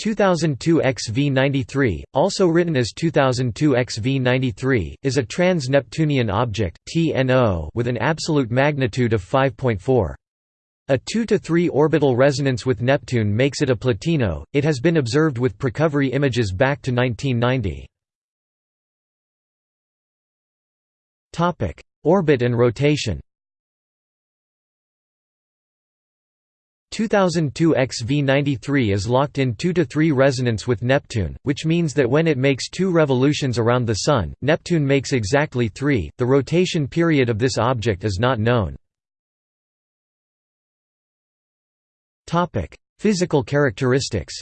2002 XV93, also written as 2002 XV93, is a trans-Neptunian object TNO with an absolute magnitude of 5.4. A 2 to 3 orbital resonance with Neptune makes it a plutino. It has been observed with precovery images back to 1990. Topic: Orbit and rotation. 2002 XV93 is locked in 2 to 3 resonance with Neptune, which means that when it makes two revolutions around the Sun, Neptune makes exactly 3. The rotation period of this object is not known. Physical characteristics.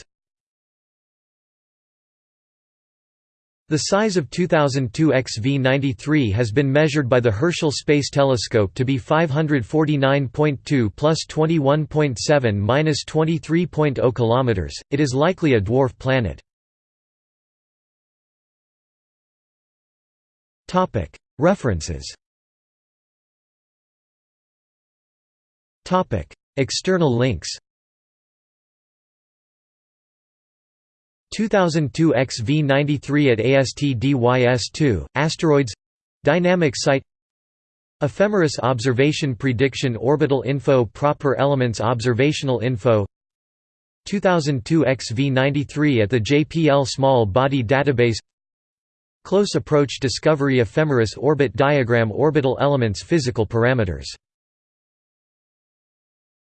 The size of 2002 XV93 has been measured by the Herschel Space Telescope to be 549.2 plus 21.7 minus 23.0 kilometers. It is likely a dwarf planet. Topic: References. Topic: External links. 2002 XV93 at ASTDYS2, Asteroids Dynamic Site Ephemeris Observation Prediction Orbital Info Proper Elements Observational Info. 2002 XV93 at the JPL Small Body Database. Close Approach Discovery Ephemeris Orbit Diagram Orbital Elements Physical Parameters